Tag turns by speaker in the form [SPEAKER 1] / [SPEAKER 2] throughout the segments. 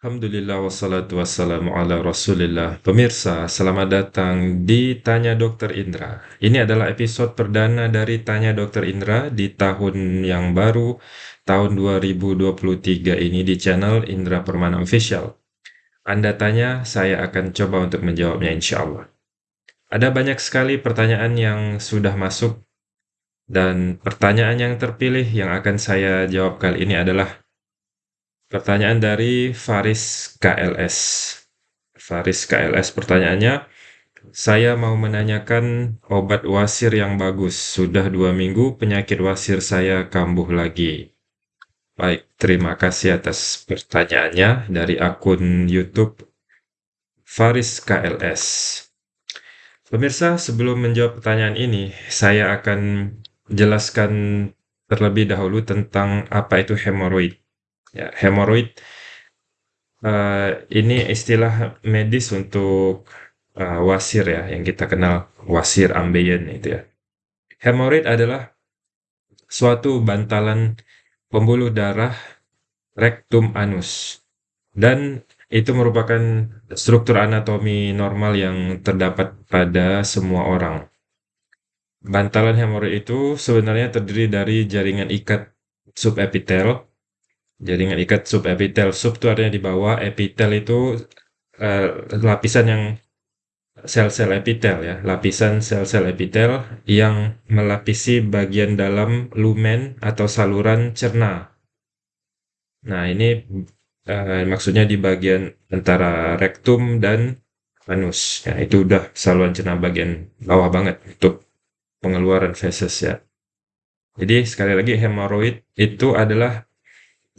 [SPEAKER 1] Alhamdulillah wassalatu wassalamu ala Rasulillah. Pemirsa, selamat datang di Tanya Dokter Indra. Ini adalah episode perdana dari Tanya Dokter Indra di tahun yang baru, tahun 2023 ini di channel Indra Permana Official. Anda tanya, saya akan coba untuk menjawabnya insya Allah. Ada banyak sekali pertanyaan yang sudah masuk dan pertanyaan yang terpilih yang akan saya jawab kali ini adalah Pertanyaan dari Faris KLS. Faris KLS pertanyaannya, saya mau menanyakan obat wasir yang bagus. Sudah dua minggu penyakit wasir saya kambuh lagi. Baik, terima kasih atas pertanyaannya dari akun YouTube Faris KLS. Pemirsa, sebelum menjawab pertanyaan ini, saya akan jelaskan terlebih dahulu tentang apa itu hemoroid. Ya, hemoroid uh, ini istilah medis untuk uh, wasir ya, yang kita kenal wasir ambeien itu ya. Hemoroid adalah suatu bantalan pembuluh darah rektum anus dan itu merupakan struktur anatomi normal yang terdapat pada semua orang. Bantalan hemoroid itu sebenarnya terdiri dari jaringan ikat subepitel jaringan ikat subepitel. Sub itu artinya di bawah, epitel itu uh, lapisan yang sel-sel epitel ya, lapisan sel-sel epitel yang melapisi bagian dalam lumen atau saluran cerna. Nah, ini uh, maksudnya di bagian antara rektum dan anus. Ya, itu udah saluran cerna bagian bawah banget untuk pengeluaran feses ya. Jadi sekali lagi hemoroid itu adalah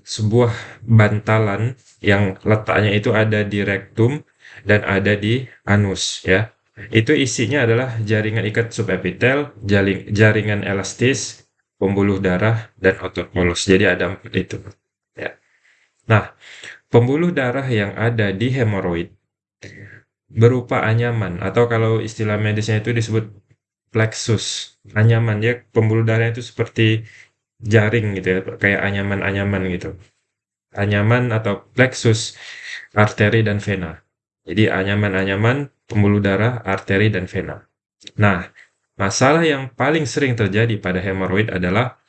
[SPEAKER 1] sebuah bantalan yang letaknya itu ada di rektum dan ada di anus ya. Itu isinya adalah jaringan ikat subepitel, jaringan elastis, pembuluh darah dan otot polos. Jadi ada empat itu. Ya. Nah, pembuluh darah yang ada di hemoroid berupa anyaman atau kalau istilah medisnya itu disebut plexus. Anyaman ya, pembuluh darah itu seperti jaring gitu ya, kayak anyaman-anyaman gitu. Anyaman atau plexus, arteri dan vena. Jadi anyaman-anyaman pembuluh darah, arteri dan vena. Nah, masalah yang paling sering terjadi pada hemoroid adalah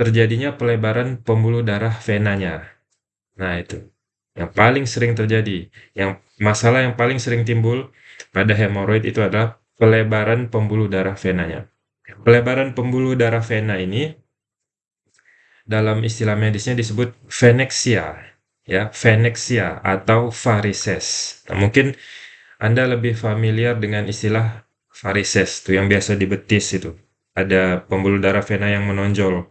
[SPEAKER 1] terjadinya pelebaran pembuluh darah venanya. Nah, itu yang paling sering terjadi. Yang masalah yang paling sering timbul pada hemoroid itu adalah pelebaran pembuluh darah venanya. Pelebaran pembuluh darah vena ini dalam istilah medisnya disebut venexia, ya, venexia atau varises. Nah, mungkin Anda lebih familiar dengan istilah varises, tuh yang biasa di betis itu. Ada pembuluh darah vena yang menonjol,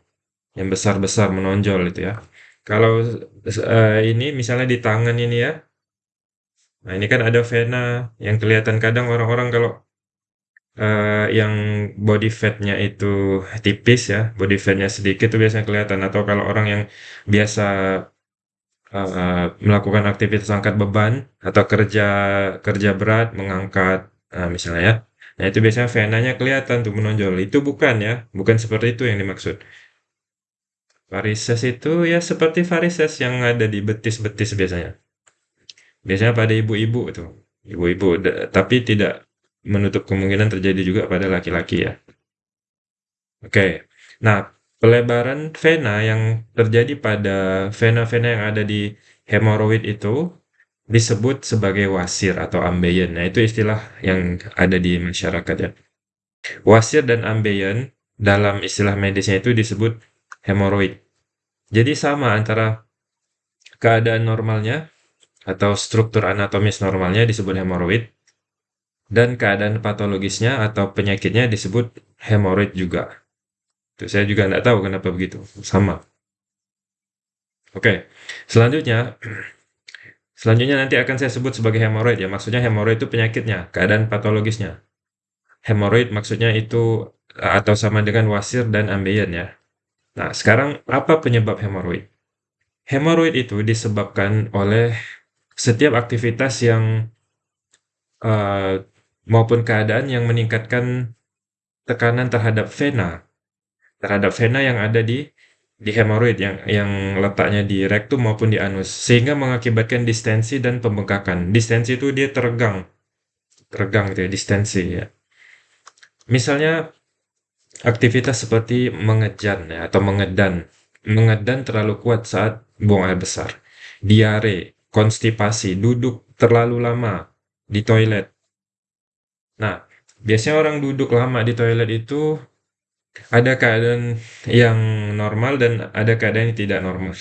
[SPEAKER 1] yang besar-besar menonjol itu ya. Kalau uh, ini misalnya di tangan ini ya, nah ini kan ada vena yang kelihatan kadang orang-orang kalau uh, yang body fatnya itu tipis ya, body fatnya sedikit itu biasanya kelihatan atau kalau orang yang biasa, uh, melakukan aktivitas angkat beban atau kerja kerja berat, mengangkat, uh, misalnya ya. Nah itu biasanya venanya kelihatan tuh menonjol, itu bukan ya, bukan seperti itu yang dimaksud. Varises itu ya seperti varises yang ada di betis-betis biasanya. Biasanya pada ibu-ibu tuh, ibu-ibu tapi tidak menutup kemungkinan terjadi juga pada laki-laki ya. Oke, nah pelebaran vena yang terjadi pada vena-vena yang ada di hemoroid itu disebut sebagai wasir atau ambeien. Nah itu istilah yang ada di masyarakat ya. Wasir dan ambeien dalam istilah medisnya itu disebut hemoroid. Jadi sama antara keadaan normalnya atau struktur anatomis normalnya disebut hemoroid dan keadaan patologisnya atau penyakitnya disebut hemoroid juga. Itu saya juga tidak tahu kenapa begitu. Sama. Oke, selanjutnya selanjutnya nanti akan saya sebut sebagai hemoroid ya. Maksudnya hemoroid itu penyakitnya, keadaan patologisnya. Hemoroid maksudnya itu atau sama dengan wasir dan ambeien ya. Nah, sekarang apa penyebab hemoroid? Hemoroid itu disebabkan oleh setiap aktivitas yang uh, maupun keadaan yang meningkatkan tekanan terhadap vena, terhadap vena yang ada di di hemoroid yang yang letaknya di rektum maupun di anus, sehingga mengakibatkan distensi dan pembengkakan. Distensi itu dia teregang, teregang gitu ya, distensi ya. Misalnya aktivitas seperti mengejan ya, atau mengedan. Mengedan terlalu kuat saat buang air besar. Diare, konstipasi, duduk terlalu lama di toilet. Nah, biasanya orang duduk lama di toilet itu ada keadaan yang normal dan ada keadaan yang tidak normal.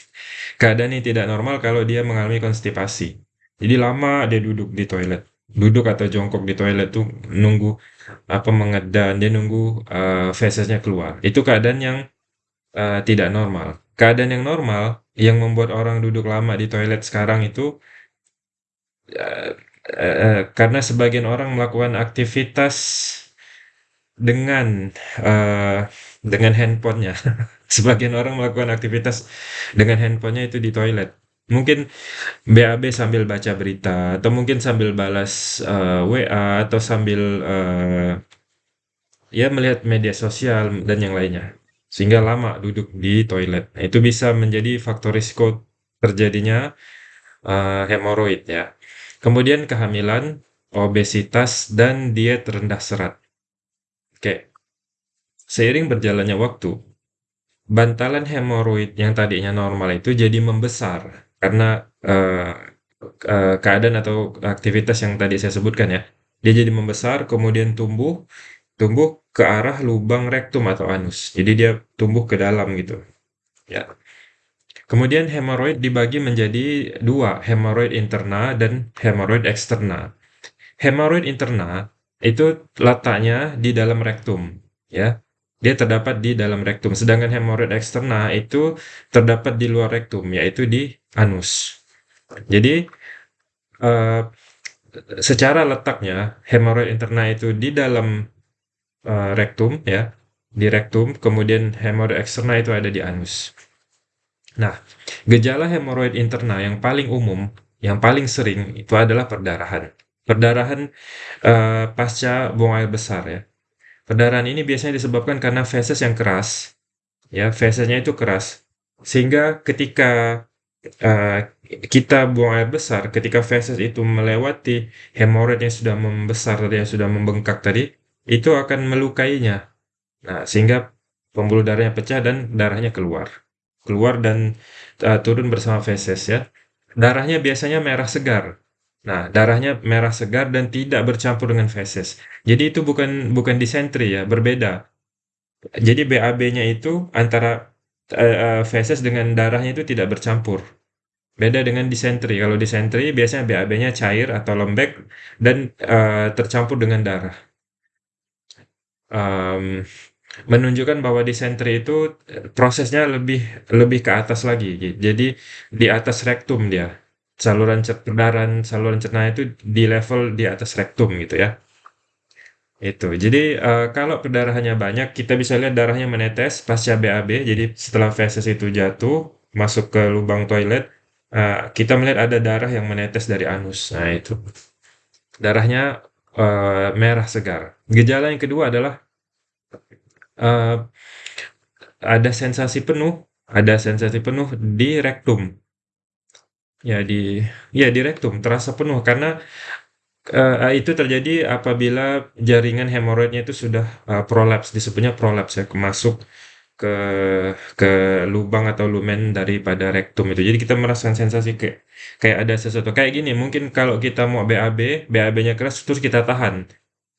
[SPEAKER 1] keadaan yang tidak normal kalau dia mengalami konstipasi. Jadi lama dia duduk di toilet. Duduk atau jongkok di toilet tuh nunggu apa mengedan, dia nunggu uh, fesesnya keluar. Itu keadaan yang uh, tidak normal. Keadaan yang normal yang membuat orang duduk lama di toilet sekarang itu uh, uh, karena sebagian orang melakukan aktivitas dengan, uh, dengan handphonenya. Sebagian orang melakukan aktivitas dengan handphonenya itu di toilet. Mungkin BAB sambil baca berita, atau mungkin sambil balas, uh, eh, WA, atau sambil, uh, ya melihat media sosial dan yang lainnya, sehingga lama duduk di toilet. Nah, itu bisa menjadi faktor risiko terjadinya, uh, hemoroid ya. Kemudian kehamilan, obesitas, dan diet rendah serat. Oke. Seiring berjalannya waktu, bantalan hemoroid yang tadinya normal itu jadi membesar karena uh, uh, keadaan atau aktivitas yang tadi saya sebutkan ya. Dia jadi membesar, kemudian tumbuh, tumbuh ke arah lubang rektum atau anus. Jadi dia tumbuh ke dalam gitu. Ya. Kemudian hemoroid dibagi menjadi dua, hemoroid interna dan hemoroid eksterna. Hemoroid interna itu letaknya di dalam rektum, ya. Dia terdapat di dalam rektum, sedangkan hemoroid eksterna itu terdapat di luar rektum, yaitu di anus. Jadi, uh, secara letaknya hemoroid interna itu di dalam uh, rektum, ya, di rektum, kemudian hemoroid eksterna itu ada di anus. Nah, gejala hemoroid interna yang paling umum, yang paling sering itu adalah perdarahan. Perdarahan uh, pasca buang air besar ya. Perdarahan ini biasanya disebabkan karena feses yang keras, ya fesesnya itu keras, sehingga ketika uh, kita buang air besar, ketika feses itu melewati hemoroid yang sudah membesar tadi, yang sudah membengkak tadi, itu akan melukainya. Nah, sehingga pembuluh darahnya pecah dan darahnya keluar, keluar dan uh, turun bersama feses ya. Darahnya biasanya merah segar, Nah, darahnya merah segar dan tidak bercampur dengan feses. Jadi itu bukan bukan disentri ya, berbeda. Jadi BAB-nya itu antara uh, feses dengan darahnya itu tidak bercampur. Beda dengan disentri. Kalau disentri biasanya BAB-nya cair atau lembek dan uh, tercampur dengan darah. Um, menunjukkan bahwa disentri itu prosesnya lebih lebih ke atas lagi. Jadi di atas rektum dia saluran perdarahan saluran cerna itu di level di atas rektum gitu ya. Itu. Jadi uh, kalau perdarahannya banyak, kita bisa lihat darahnya menetes pasca BAB. Jadi setelah feses itu jatuh masuk ke lubang toilet, uh, kita melihat ada darah yang menetes dari anus. Nah itu darahnya uh, merah segar. Gejala yang kedua adalah uh, ada sensasi penuh, ada sensasi penuh di rektum. Ya di ya di rektum terasa penuh karena, uh, itu terjadi apabila jaringan hemoroidnya itu sudah, uh, prolaps, disebutnya prolaps ya, masuk ke ke lubang atau lumen daripada rektum itu. Jadi kita merasakan sensasi kayak kayak ada sesuatu kayak gini, mungkin kalau kita mau BAB, BAB-nya keras terus kita tahan.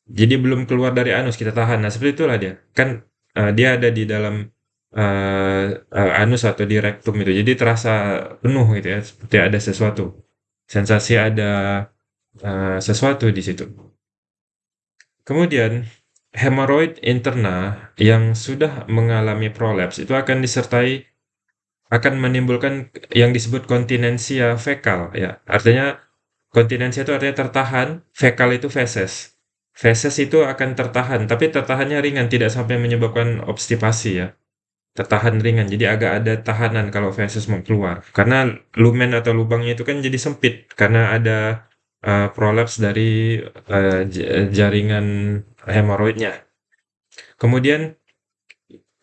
[SPEAKER 1] Jadi belum keluar dari anus kita tahan. Nah seperti itulah dia. Kan, uh, dia ada di dalam uh, uh, anus atau di rektum itu. Jadi terasa penuh gitu ya, seperti ada sesuatu. Sensasi ada uh, sesuatu di situ. Kemudian hemoroid interna yang sudah mengalami prolaps itu akan disertai akan menimbulkan yang disebut kontinensia fekal ya. Artinya kontinensia itu artinya tertahan, fekal itu feses. Feses itu akan tertahan, tapi tertahannya ringan, tidak sampai menyebabkan obstipasi ya tertahan ringan. Jadi agak ada tahanan kalau feses mau keluar. Karena lumen atau lubangnya itu kan jadi sempit karena ada uh, prolaps dari uh, jaringan hemoroidnya. Kemudian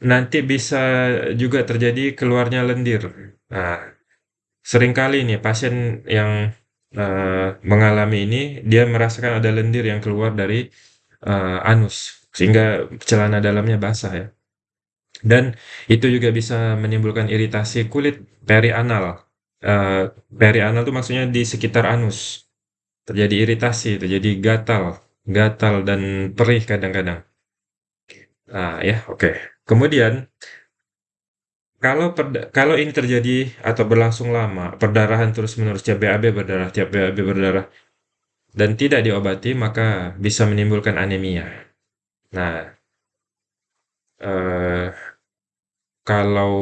[SPEAKER 1] nanti bisa juga terjadi keluarnya lendir. Nah, sering kali nih pasien yang, eee, mengalami ini, dia merasakan ada lendir yang keluar dari, eee, anus, sehingga celana dalamnya basah ya. Dan itu juga bisa menimbulkan iritasi kulit perianal. Eee, perianal itu maksudnya di sekitar anus. Terjadi iritasi, terjadi gatal gatal dan perih kadang-kadang. Nah, ya, oke. Kemudian kalau perda kalau ini terjadi atau berlangsung lama, perdarahan terus-menerus, tiap BAB berdarah tiap BAB berdarah, dan tidak diobati, maka bisa menimbulkan anemia. Nah, eee, kalau,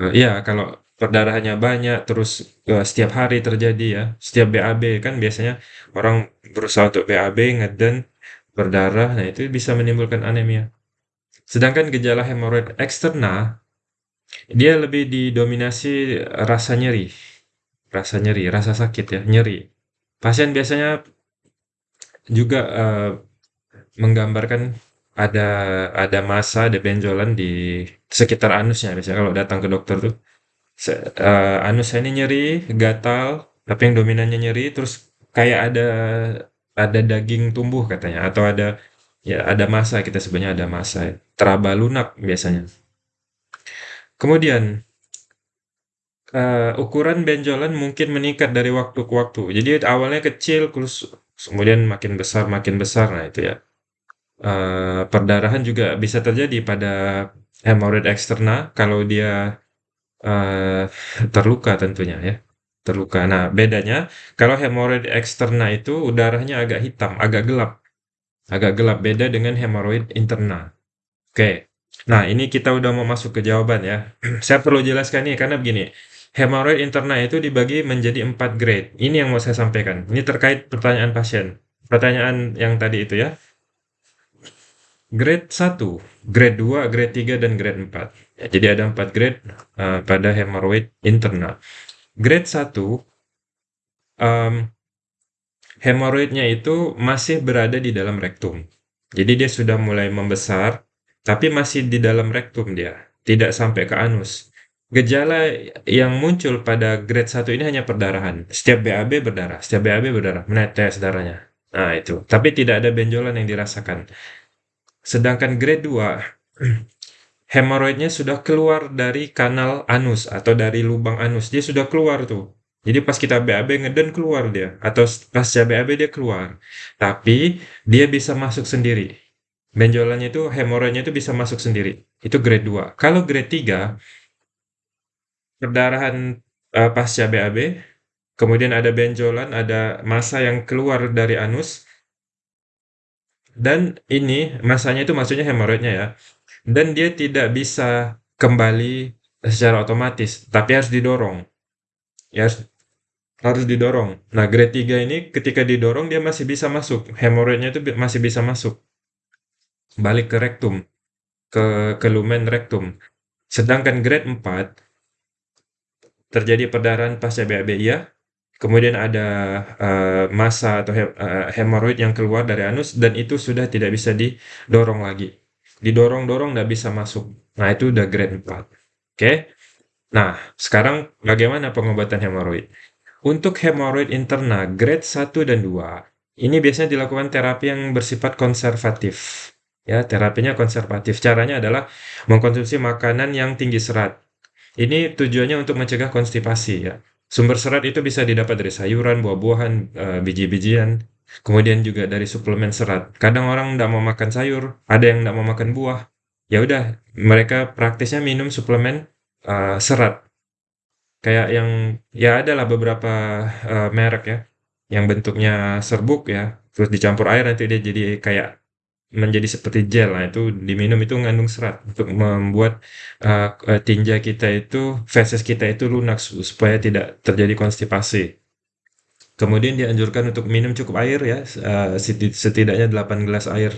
[SPEAKER 1] eee, ya kalau perdarahannya banyak, terus, eee, setiap hari terjadi ya, setiap BAB, kan biasanya orang berusaha untuk BAB, ngeden, berdarah, nah itu bisa menimbulkan anemia. Sedangkan gejala hemoroid eksterna, dia lebih didominasi rasa nyeri, rasa nyeri, rasa sakit ya, nyeri. Pasien biasanya juga, eee, menggambarkan ada ada massa, ada benjolan di sekitar anusnya biasanya kalau datang ke dokter tuh, se eee, anus saya ini nyeri, gatal, tapi yang dominannya nyeri, terus kayak ada ada daging tumbuh katanya, atau ada ya ada massa, kita sebutnya ada massa ya, teraba lunak biasanya. Kemudian, eee, ukuran benjolan mungkin meningkat dari waktu ke waktu. Jadi awalnya kecil, terus kemudian makin besar makin besar, nah itu ya. Eee, perdarahan juga bisa terjadi pada hemoroid eksterna kalau dia, eee, terluka tentunya ya, terluka. Nah, bedanya kalau hemoroid eksterna itu darahnya agak hitam, agak gelap agak gelap, beda dengan hemoroid interna. Oke, nah ini kita udah mau masuk ke jawaban ya. Saya perlu jelaskan nih karena begini, hemoroid interna itu dibagi menjadi empat grade. Ini yang mau saya sampaikan. Ini terkait pertanyaan pasien. Pertanyaan yang tadi itu ya. Grade 1, grade 2, grade 3, dan grade 4. Ya, jadi ada 4 grade uh, pada hemoroid interna. Grade 1, um, hemoroidnya itu masih berada di dalam rektum. Jadi dia sudah mulai membesar, tapi masih di dalam rektum dia, tidak sampai ke anus. Gejala yang muncul pada grade 1 ini hanya perdarahan. Setiap BAB berdarah, setiap BAB berdarah, menetes darahnya. Nah, itu. Tapi tidak ada benjolan yang dirasakan. Sedangkan grade 2, hemoroidnya sudah keluar dari kanal anus atau dari lubang anus. Dia sudah keluar tuh. Jadi pas kita BAB ngeden keluar dia atau pas BAB dia keluar. Tapi dia bisa masuk sendiri. Benjolannya itu hemoroidnya itu bisa masuk sendiri. Itu grade 2. Kalau grade 3 perdarahan uh, pasca BAB, kemudian ada benjolan, ada massa yang keluar dari anus, dan ini masanya itu maksudnya hemoroidnya ya. Dan dia tidak bisa kembali secara otomatis, tapi harus didorong. Ya harus, harus didorong. Nah, grade 3 ini ketika didorong dia masih bisa masuk. Hemoroidnya itu masih bisa masuk. Balik ke rektum, ke, ke lumen rektum. Sedangkan grade 4 terjadi perdarahan pasca BAB ya, kemudian ada uh, massa atau he uh, hemoroid yang keluar dari anus dan itu sudah tidak bisa didorong lagi. Didorong-dorong nggak bisa masuk. Nah, itu udah grade 4. Oke. Okay? Nah, sekarang bagaimana pengobatan hemoroid? Untuk hemoroid interna grade 1 dan 2, ini biasanya dilakukan terapi yang bersifat konservatif. Ya, terapinya konservatif. Caranya adalah mengkonsumsi makanan yang tinggi serat. Ini tujuannya untuk mencegah konstipasi ya. Sumber serat itu bisa didapat dari sayuran, buah-buahan, uh, biji-bijian, kemudian juga dari suplemen serat. Kadang orang tidak mau makan sayur, ada yang tidak mau makan buah. Ya udah, mereka praktisnya minum suplemen uh, serat. Kayak yang ya adalah beberapa uh, merek ya, yang bentuknya serbuk ya, terus dicampur air nanti dia jadi kayak menjadi seperti gel. Nah, itu diminum itu mengandung serat untuk membuat uh, tinja kita itu, feses kita itu lunak supaya tidak terjadi konstipasi. Kemudian dianjurkan untuk minum cukup air ya, uh, setidaknya 8 gelas air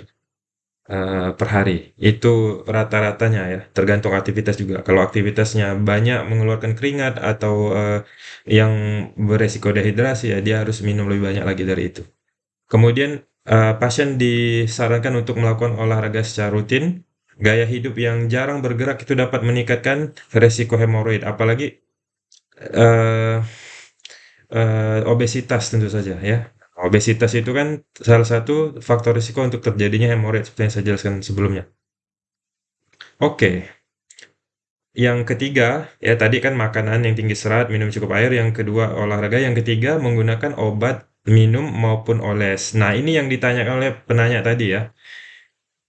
[SPEAKER 1] uh, per hari. Itu rata-ratanya ya, tergantung aktivitas juga. Kalau aktivitasnya banyak mengeluarkan keringat atau uh, yang beresiko dehidrasi ya dia harus minum lebih banyak lagi dari itu. Kemudian uh, pasien disarankan untuk melakukan olahraga secara rutin, gaya hidup yang jarang bergerak itu dapat meningkatkan resiko hemoroid, apalagi uh, uh, obesitas tentu saja ya. Obesitas itu kan salah satu faktor risiko untuk terjadinya hemoroid seperti yang saya jelaskan sebelumnya. Oke. Yang ketiga, ya tadi kan makanan yang tinggi serat, minum cukup air, yang kedua olahraga, yang ketiga menggunakan obat, minum maupun oles. Nah, ini yang ditanyakan oleh penanya tadi ya.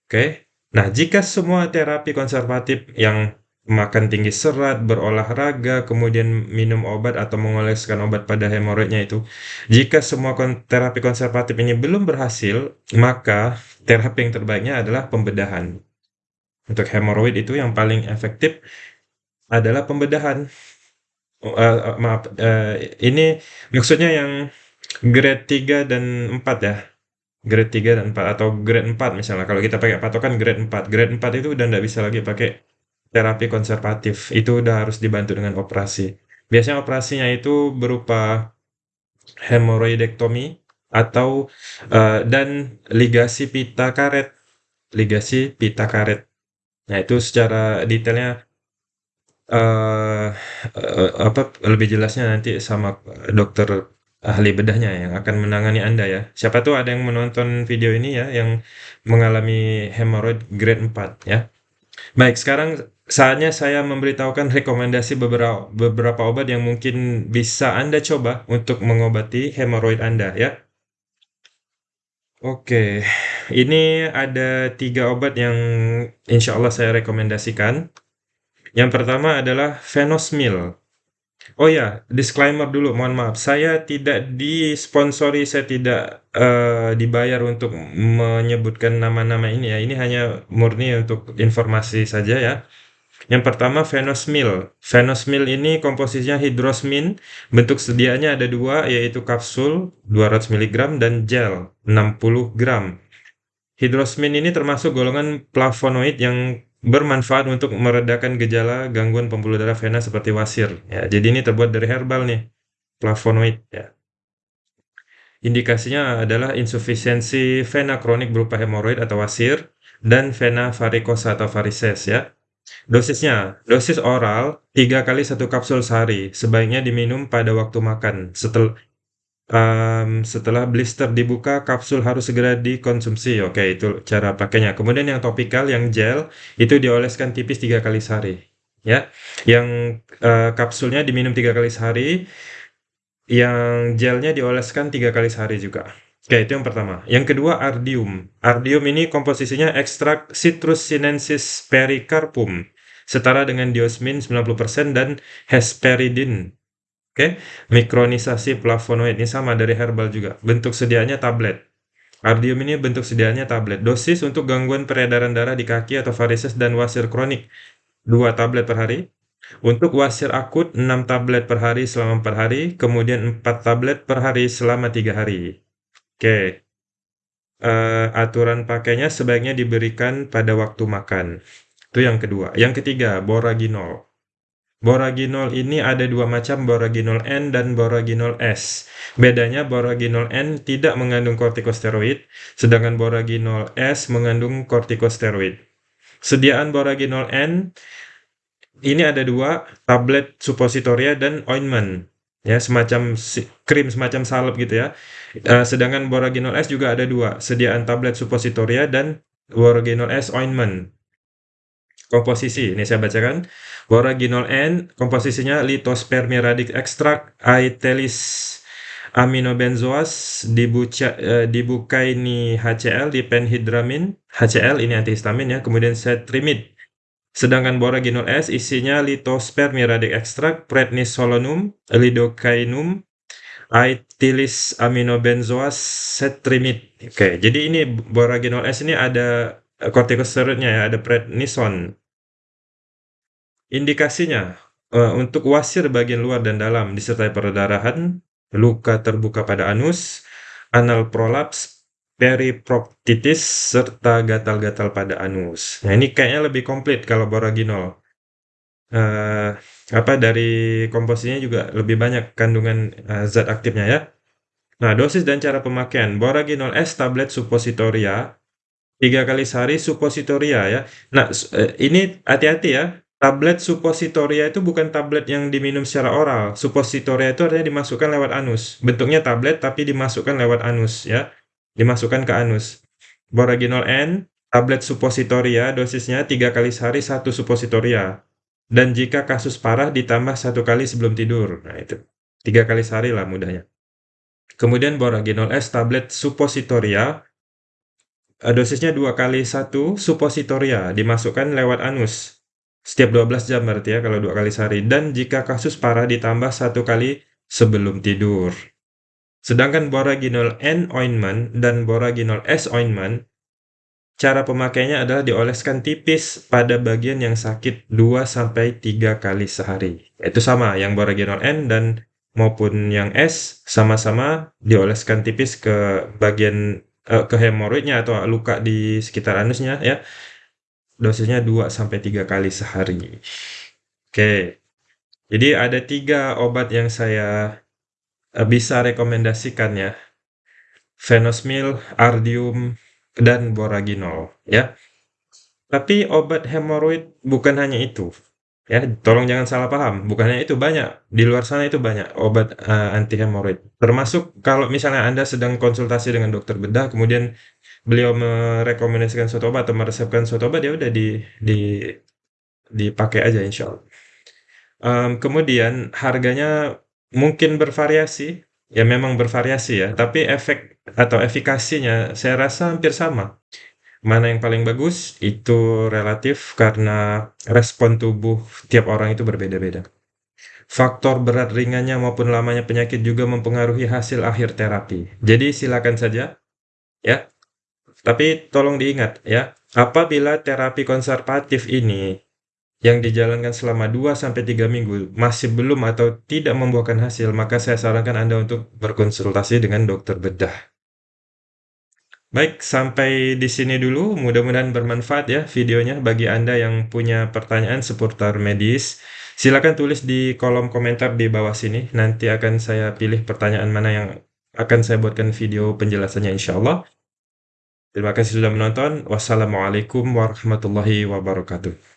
[SPEAKER 1] Oke. Nah, jika semua terapi konservatif yang makan tinggi serat, berolahraga, kemudian minum obat atau mengoleskan obat pada hemoroidnya itu, jika semua kon terapi konservatif ini belum berhasil, maka terapi yang terbaiknya adalah pembedahan. Untuk hemoroid itu yang paling efektif adalah pembedahan. Uh, uh, maaf, uh, ini maksudnya yang grade 3 dan 4 ya? Grade 3 dan 4 atau grade 4 misalnya, kalau kita pakai patokan grade 4. Grade 4 itu udah nggak bisa lagi pakai terapi konservatif, itu udah harus dibantu dengan operasi. Biasanya operasinya itu berupa hemoroidektomi atau uh, dan ligasi pita karet. Ligasi pita karet. Nah, itu secara detailnya uh, uh, apa lebih jelasnya nanti sama dokter ahli bedahnya yang akan menangani Anda ya. Siapa tuh ada yang menonton video ini ya yang mengalami hemoroid grade 4 ya. Baik, sekarang saatnya saya memberitahukan rekomendasi beberapa beberapa obat yang mungkin bisa Anda coba untuk mengobati hemoroid Anda ya. Oke, ini ada tiga obat yang insya Allah saya rekomendasikan. Yang pertama adalah Venosmil. Oh ya, disclaimer dulu, mohon maaf. Saya tidak disponsori, saya tidak uh, dibayar untuk menyebutkan nama-nama ini ya. Ini hanya murni untuk informasi saja ya. Yang pertama Venosmil. Venosmil ini komposisinya hidrosmin, bentuk sediaannya ada dua, yaitu kapsul 200 mg dan gel 60 gram. Hidrosmin ini termasuk golongan flavonoid yang bermanfaat untuk meredakan gejala gangguan pembuluh darah vena seperti wasir. Ya, jadi ini terbuat dari herbal nih, flavonoid. Ya. Indikasinya adalah insufisiensi vena kronik berupa hemoroid atau wasir dan vena varikosa atau varises ya. Dosisnya, dosis oral 3 kali satu kapsul sehari, sebaiknya diminum pada waktu makan. Setel, um, setelah blister dibuka, kapsul harus segera dikonsumsi. Oke, itu cara pakainya. Kemudian yang topikal, yang gel, itu dioleskan tipis tiga kali sehari. Ya, yang uh, kapsulnya diminum tiga kali sehari, yang gelnya dioleskan tiga kali sehari juga. Oke, itu yang pertama. Yang kedua, ardium. Ardium ini komposisinya ekstrak Citrus sinensis pericarpum, setara dengan diosmin 90% dan hesperidin Oke, mikronisasi flavonoid ini sama dari herbal juga. Bentuk sediaannya tablet. Ardium ini bentuk sediaannya tablet. Dosis untuk gangguan peredaran darah di kaki atau varises dan wasir kronik 2 tablet per hari. Untuk wasir akut 6 tablet per hari selama 4 hari, kemudian 4 tablet per hari selama 3 hari. Oke. Uh, aturan pakainya sebaiknya diberikan pada waktu makan. Itu yang kedua. Yang ketiga, boraginol. Boraginol ini ada dua macam boraginol N dan boraginol S. Bedanya boraginol N tidak mengandung kortikosteroid, sedangkan boraginol S mengandung kortikosteroid. Sediaan boraginol N ini ada dua, tablet suppositoria dan ointment. Ya, semacam krim, semacam salep gitu ya. Uh, sedangkan boraginol S juga ada dua, sediaan tablet suppositoria dan boraginol S ointment. Komposisi, ini saya bacakan. Boraginol N, komposisinya litospermiradik ekstrak, aetelis aminobenzoas, dibuca, uh, dibukaini HCl, dipenhidramin, HCl ini antihistamin ya, kemudian setrimid. Sedangkan boraginol S isinya litospermiradik ekstrak, prednisolonum, lidocainum, aetilis aminobenzoas, setrimid. Oke, jadi ini boraginol S ini ada kortikosteroidnya ya, ada prednison. Indikasinya, uh, untuk wasir bagian luar dan dalam disertai perdarahan, luka terbuka pada anus, anal prolaps, periproctitis, serta gatal-gatal pada anus. Nah, ini kayaknya lebih komplit kalau boraginol. Uh, apa dari komposisinya juga lebih banyak kandungan uh, zat aktifnya ya. Nah, dosis dan cara pemakaian boraginol S tablet suppositoria 3 kali sehari suppositoria ya. Nah, eh, ini hati-hati ya, tablet suppositoria itu bukan tablet yang diminum secara oral. Suppositoria itu artinya dimasukkan lewat anus. Bentuknya tablet tapi dimasukkan lewat anus ya. Dimasukkan ke anus. Boraginol N, tablet suppositoria, dosisnya 3 kali sehari satu suppositoria. Dan jika kasus parah ditambah satu kali sebelum tidur. Nah itu, 3 kali sehari lah mudahnya. Kemudian boraginol S, tablet suppositoria, Eh, dosisnya dua kali satu suppositoria dimasukkan lewat anus setiap 12 jam berarti ya kalau dua kali sehari dan jika kasus parah ditambah satu kali sebelum tidur. Sedangkan boraginol N ointment dan boraginol S ointment cara pemakainya adalah dioleskan tipis pada bagian yang sakit 2 sampai 3 kali sehari. Itu sama yang boraginol N dan maupun yang S sama-sama dioleskan tipis ke bagian uh, ke hemoroidnya atau luka di sekitar anusnya ya, dosisnya 2 sampai 3 kali sehari. Oke. Jadi ada tiga obat yang saya, uh, bisa rekomendasikan ya. Fenosmil, Ardium, dan Boraginol ya. Tapi obat hemoroid bukan hanya itu. Ya, tolong jangan salah paham, bukannya itu banyak, di luar sana itu banyak obat, uh, anti hemoroid. Termasuk kalau misalnya Anda sedang konsultasi dengan dokter bedah, kemudian beliau merekomendasikan suatu obat atau meresepkan suatu obat, ya udah di di dipakai aja insyaallah. Um, kemudian harganya mungkin bervariasi, ya memang bervariasi ya, tapi efek atau efikasinya saya rasa hampir sama. Mana yang paling bagus, itu relatif karena respon tubuh tiap orang itu berbeda-beda. Faktor berat ringannya maupun lamanya penyakit juga mempengaruhi hasil akhir terapi. Jadi silakan saja, ya. Tapi tolong diingat ya, apabila terapi konservatif ini yang dijalankan selama 2-3 minggu masih belum atau tidak membuahkan hasil, maka saya sarankan Anda untuk berkonsultasi dengan dokter bedah. Baik, sampai di sini dulu. Mudah-mudahan bermanfaat ya videonya bagi Anda yang punya pertanyaan seputar medis. Silakan tulis di kolom komentar di bawah sini. Nanti akan saya pilih pertanyaan mana yang akan saya buatkan video penjelasannya insya Allah. Terima kasih sudah menonton. Wassalamualaikum warahmatullahi wabarakatuh.